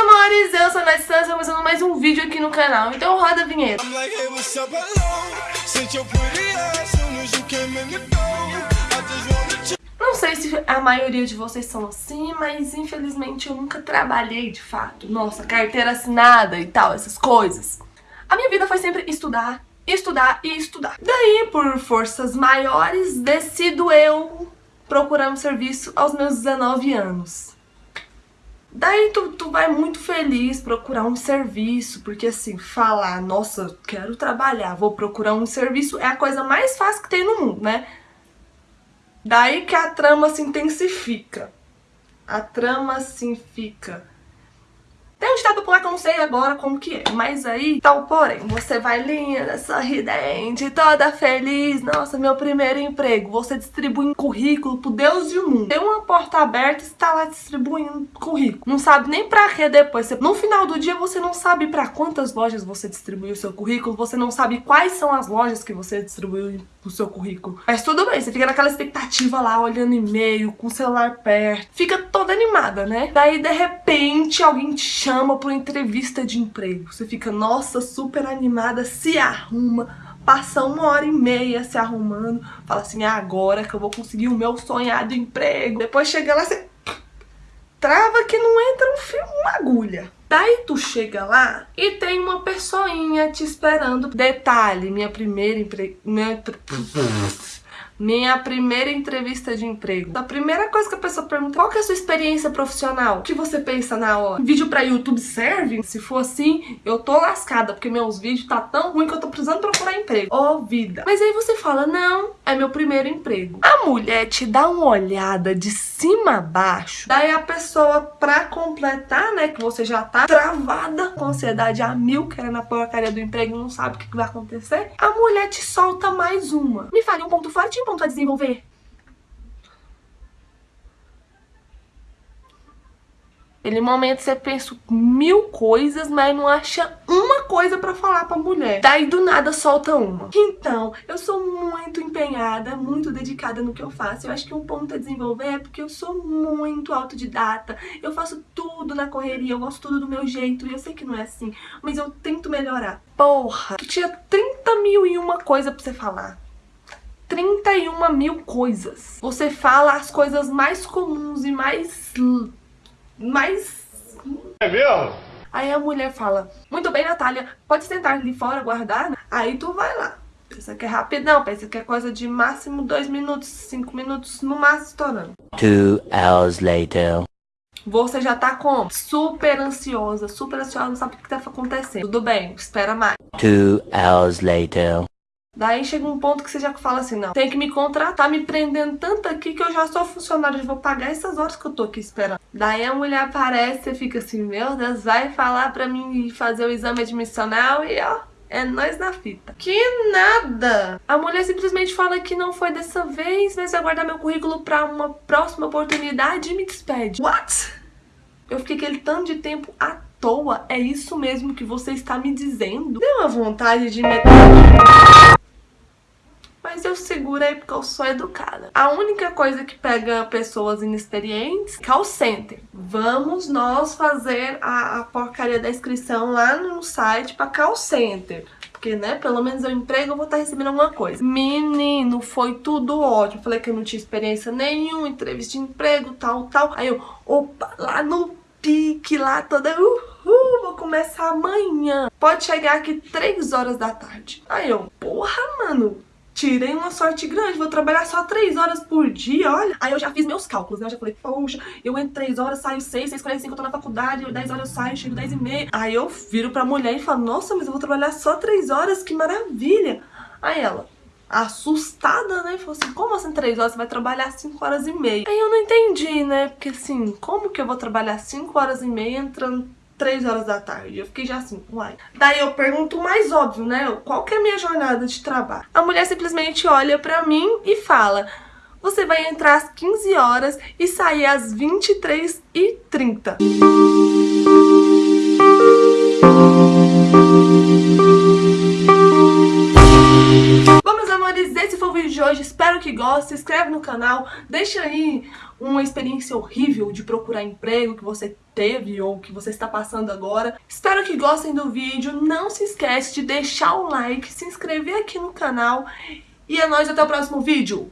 amores, eu sou a Nath Santos, começando mais um vídeo aqui no canal, então roda a vinheta. Não sei se a maioria de vocês são assim, mas infelizmente eu nunca trabalhei de fato. Nossa, carteira assinada e tal, essas coisas. A minha vida foi sempre estudar, estudar e estudar. Daí, por forças maiores, decido eu procurar um serviço aos meus 19 anos. Daí tu, tu vai muito feliz procurar um serviço, porque assim, falar, nossa, quero trabalhar, vou procurar um serviço, é a coisa mais fácil que tem no mundo, né? Daí que a trama se intensifica. A trama se fica ditado popular que não sei agora como que é, mas aí, tal porém, você vai linda, sorridente, toda feliz, nossa, meu primeiro emprego, você distribui um currículo pro Deus e o mundo. Tem uma porta aberta e você tá lá distribuindo currículo. Não sabe nem pra que depois. No final do dia, você não sabe pra quantas lojas você distribuiu o seu currículo, você não sabe quais são as lojas que você distribuiu o seu currículo. Mas tudo bem, você fica naquela expectativa lá, olhando e-mail, com o celular perto, fica toda animada, né? Daí, de repente, alguém te chama chama para entrevista de emprego. Você fica, nossa, super animada, se arruma, passa uma hora e meia se arrumando, fala assim, é agora que eu vou conseguir o meu sonhado emprego. Depois chega lá, você trava que não entra um fio, uma agulha. Daí tu chega lá e tem uma pessoinha te esperando. Detalhe, minha primeira emprego... Minha... Minha primeira entrevista de emprego. A primeira coisa que a pessoa pergunta, qual que é a sua experiência profissional? O que você pensa na hora? Vídeo pra YouTube serve? Se for assim, eu tô lascada, porque meus vídeos tá tão ruim que eu tô precisando procurar emprego. Ô, oh, vida. Mas aí você fala, não, é meu primeiro emprego. A mulher te dá uma olhada de cima a baixo, daí a pessoa, pra completar, né, que você já tá travada com ansiedade a mil, querendo a porcaria do emprego, não sabe o que vai acontecer, a mulher te solta mais uma. Me fale um ponto forte e um ponto a desenvolver. Aquele momento você pensa mil coisas, mas não acha uma coisa pra falar pra mulher. Daí do nada solta uma. Então, eu sou muito empenhada, muito dedicada no que eu faço. Eu acho que um ponto a desenvolver é porque eu sou muito autodidata. Eu faço tudo na correria, eu gosto tudo do meu jeito. E eu sei que não é assim, mas eu tento melhorar. Porra, tu tinha 30 mil e uma coisa pra você falar. 31 mil coisas. Você fala as coisas mais comuns e mais mais... É mesmo? Aí a mulher fala, muito bem, Natália, pode sentar ali fora, guardar? Aí tu vai lá. Pensa que é rapidão, pensa que é coisa de máximo dois minutos, cinco minutos, no máximo estourando. Two hours later. Você já tá como? Super ansiosa, super ansiosa, não sabe o que tá acontecendo. Tudo bem, espera mais. Two hours later. Daí chega um ponto que você já fala assim, não, tem que me contratar, me prendendo tanto aqui que eu já sou funcionário, eu vou pagar essas horas que eu tô aqui esperando. Daí a mulher aparece e fica assim, meu Deus, vai falar pra mim fazer o exame admissional e ó, é nós na fita. Que nada! A mulher simplesmente fala que não foi dessa vez, mas vai guardar meu currículo pra uma próxima oportunidade e me despede. What? Eu fiquei aquele tanto de tempo à toa. É isso mesmo que você está me dizendo? Deu uma vontade de meter eu seguro aí porque eu sou educada. A única coisa que pega pessoas inexperientes, call center. Vamos nós fazer a, a porcaria da inscrição lá no site para call center porque, né, pelo menos eu emprego, eu vou estar recebendo alguma coisa. Menino, foi tudo ótimo. Falei que eu não tinha experiência nenhuma, entrevista de emprego, tal, tal. Aí eu, opa, lá no pique, lá toda, uhul, vou começar amanhã. Pode chegar aqui 3 horas da tarde. Aí eu, porra, mano, tirei uma sorte grande, vou trabalhar só 3 horas por dia, olha. Aí eu já fiz meus cálculos, né? Eu já falei, poxa, eu entro 3 horas, saio 6, 6, 45, eu tô na faculdade, 10 horas eu saio, chego 10 e meia. Aí eu viro pra mulher e falo, nossa, mas eu vou trabalhar só 3 horas, que maravilha. Aí ela, assustada, né? Falou assim, como assim 3 horas? Você vai trabalhar 5 horas e meia. Aí eu não entendi, né? Porque assim, como que eu vou trabalhar 5 horas e meia entrando 3 horas da tarde. Eu fiquei já assim, uai. Daí eu pergunto o mais óbvio, né? Qual que é a minha jornada de trabalho? A mulher simplesmente olha pra mim e fala... Você vai entrar às 15 horas e sair às 23h30. Gosta, se inscreve no canal, deixa aí uma experiência horrível de procurar emprego que você teve ou que você está passando agora. Espero que gostem do vídeo, não se esquece de deixar o like, se inscrever aqui no canal e é nóis até o próximo vídeo.